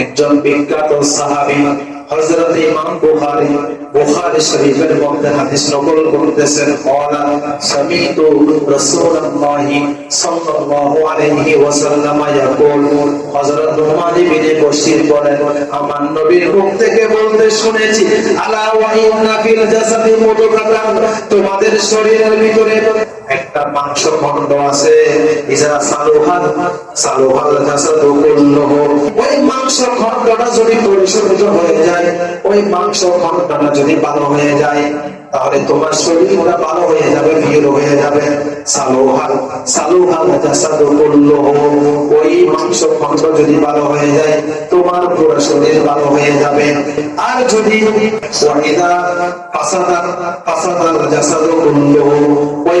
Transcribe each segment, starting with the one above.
একজন বিখ্যাত ইমাম শরীফের মধ্যে হাদিস নকল করতেছেন সাল্লাল্লাহু আলাইহি ওয়াসাল্লাম ইয়াকুল। হযরত বলেন, আমার নবীর মুখ থেকে বলতে শুনেছি, আলা ওয়া ইন্না ফিল জাসাদি তোমাদের শরীরের ভিতরে একটা মাংস খন্ড আছে সালুহাল সালুহাল ওই মাংস যদি পরিশুদ্ধ হয়ে যায়, ওই মাংস যদি ভালো হয়ে যায়, তাহলে তোমার শরীরটা ভালো হয়ে যাবে হয়ে যাবে। সালুহাল সালুহাল ওই মাংস যদি ভালো হয়ে যায়, তোমার পুরো শরীর ভালো হয়ে যাবে। আর যদি ওয়াহিদা ওই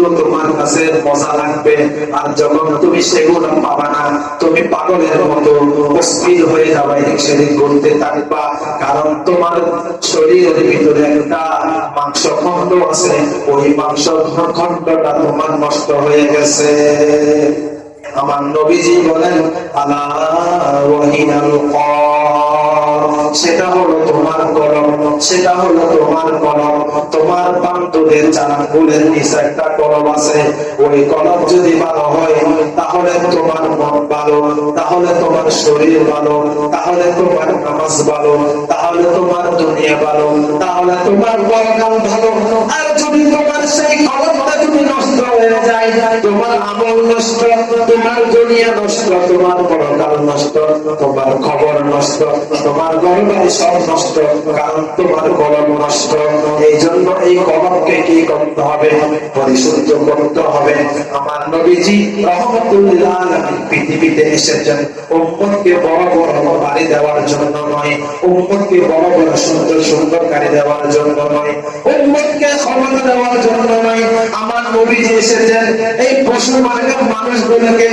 তোমার কাছে মজা লাগবে। আর যখন তুমি সেগুলো পাবা না, তুমি পাগলের মতো অস্থির হয়ে সেদিক ঘুরতে থাকবা। কারণ তোমার শরীরের ভিতরে একটা মাংস খন্ড আছে, ওই মাংস খন্ডটা তোমার নষ্ট হয়ে গেছে। আমার নবীজি বলেন, আলা ওয়াহিনাল কর সেটা হলো তোমার কলম সেটা হলো তোমার কলম তোমার বান্ধবের চালাকুলের নিচে একটা কলম আছে, ওই কলম যদি ভালো হয়, তাহলে তোমার মন ভালো, তাহলে তোমার শরীর ভালো, তাহলে তোমার নামাজ ভালো, তাহলে তোমার দুনিয়া ভালো, তাহলে তোমার বরকাল খবর পরিশুদ্ধ করতে হবে। আমার নবীজি পৃথিবীতে এসেছেন। উম্মতকে বড় বড় বাড়ি দেওয়ার জন্য নয়, উম্মতকে বড় বড় সুন্দর সুন্দর গাড়ি দেওয়ার জন্য নয়, উম্মতকে ক্ষমতা দেওয়ার জন্য নয় নবীজি এসেছেন, এই পশু মার্গের মানুষগুলোকে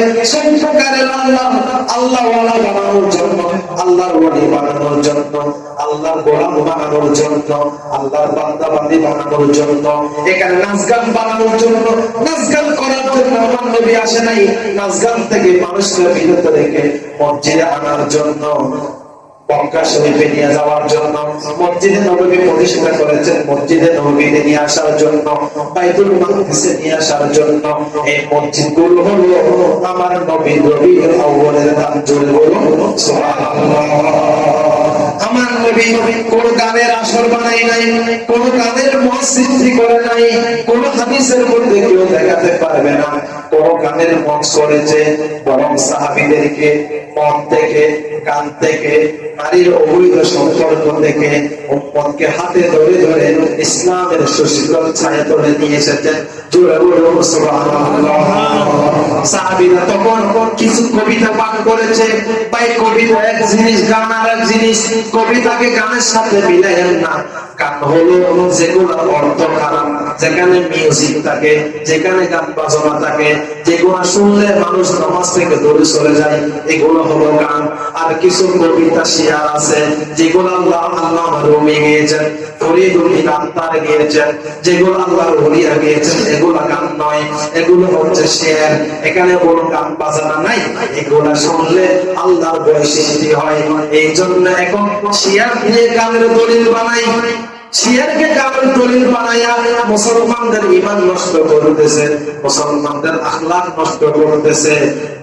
প্রকারের আল্লাহ আল্লাহ বানানোর জন্য, আল্লাহর ওয়ালি বানানোর জন্য, আল্লাহর গোলাম বানানোর জন্য, আল্লাহর বান্দাবান্দি বানানোর জন্য, এখানে নাচগান বানানোর জন্য নাচগান করার জন্য আমার নবী আসে নাই। নাচগান থেকে মানুষকে বিরত রেখে মসজিদে আনার জন্য মক্কা নবী করেছেন, মসজিদে নবীতে নিয়ে আসার জন্য, বাইতুল মাকদিসে নিয়ে আসার জন্য, এই আমার নবী রবি আউ্বালের নাম জুড়ে বলুন নবী কোন গানের আসর বানাই নাই, কোন গানের মত সৃষ্টি করে নাই, কোন হাদিসের মধ্যে কেউ দেখাতে পারবে না। হাতে ধরে ধরে ইসলামের সুশীতল ছায়া তুলে নিয়ে এসেছেন। সাহাবীরা তখন কিছু কবিতা পাঠ করেছে। তাই কবিতা এক জিনিস, গান আর এক জিনিস। কবিতাকে গানের সাথে মিলাইয়েন না। গান হলো যেগুলো অর্থ খারাপ। যেখানে মিউজিক থাকে, যেখানে গান বাজনা থাকে, যেগুলো শুনলে মানুষ নামাজ থেকে দূরে চলে যায়, এগুলো হলো গান। আর কিছু কবিতা শিয়ার আছে, যেগুলো আল্লাহ আল্লাহ গিয়েছেন, ফরিদুল আত্মার গিয়েছেন, যেগুলো গিয়েছেন, এগুলো গান নয়, এগুলো হচ্ছে শেয়ার এখানে কোনো গান বাজানা নাই, এগুলো শুনলে আল্লাহর বৈশিষ্ট্য হয়। এই জন্য এখন শিয়ার দিয়ে গানের দলিল বানাই। শিয়ারকে কারণ দলিল বানাইয়া মুসলমানদের ইমান নষ্ট করতেছে মুসলমানদের আখলাক নষ্ট করতেছে।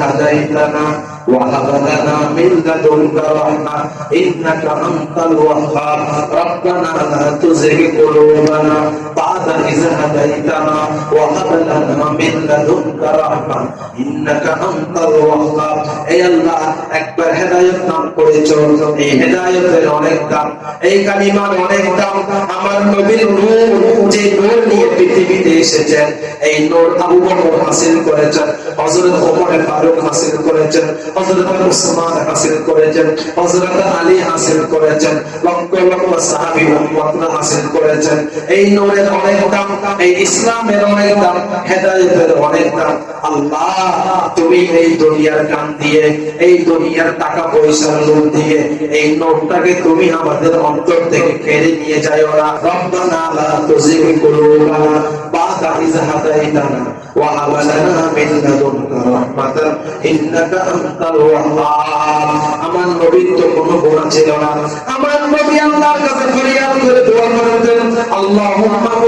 هديتنا وهب لنا من لدنك رحمة إنك أنت الوهاب ربنا لا تزغ قلوبنا بعد إذ هديتنا وهب لنا من لدنك رحمة إنك أنت الوهاب এই আল্লাহ একবার হেদায়েত নাম করেছো এই হেদায়েতের অনেক দাম এই কালিমার অনেক দাম আমার নবীর নূর যে নূর নিয়ে পৃথিবীতে এসেছেন এই নূর আবু বকর হাসিল করেছেন হযরত ওমর ফারুক হাসিল করেছেন হযরত উসমান হাসিল করেছেন হযরত আলী হাসিল করেছেন লক্ষ লক্ষ সাহাবী উম্মতরা হাসিল করেছেন এই নূরের অনেক দাম, এই ইসলামের অনেক দাম, হেদায়েতের অনেক দাম। আল্লাহ, তুমি এই দুনিয়ার কাম দিয়ে, এই দুনিয়ার টাকা পয়সার লোভ দিয়ে, এই নোটটাকে তুমি আমাদের অন্তর থেকে কেড়ে নিয়ে যাও না। রব্বানা লা তুযিগ কুলুবানা বা'দা ইয হাদাইতানা, ওয়া হাব আমার নবীর তো কোনো গুনাহ ছিল না। আমার নবী আল্লাহর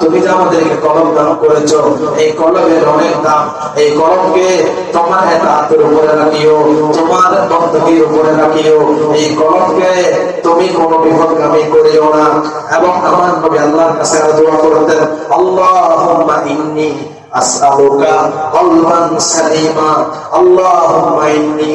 তুমি যে আমাদেরকে কলম দান এই কলমের অনেক দাম। এই কলমকে তোমার এতাতের উপরে রাখিও, তোমার উপরে রাখিও। এই কলমকে তুমি কোনো বিপদগামী করিও না। এবং আমার নবী আল্লাহর কাছে দোয়া করতেন, আল্লাহুম্মা আসআলুকা কলবান সালিমা আল্লাহুম্মা ইন্নী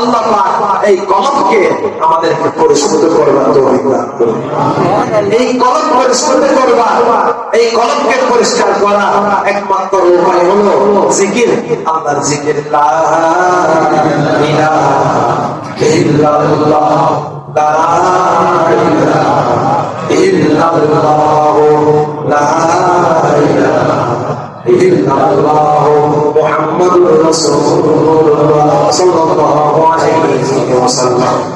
আল্লাহ এই কলমকে আমাদেরকে পরিশুদ্ধ করবার তৌফিক দান করুন। এই কলম পরিশুদ্ধ করবার, এই কলমকে পরিষ্কার করা একমাত্র উপায় হলো জিকির। আল্লাহর জিকির ইল্লাল্লাহ, লা ইলাহা ইল্লাল্লাহ। মুহাম্মাদুর রাসূলুল্লাহ সাল্লাল্লাহু আলাইহি ওয়াসাল্লাম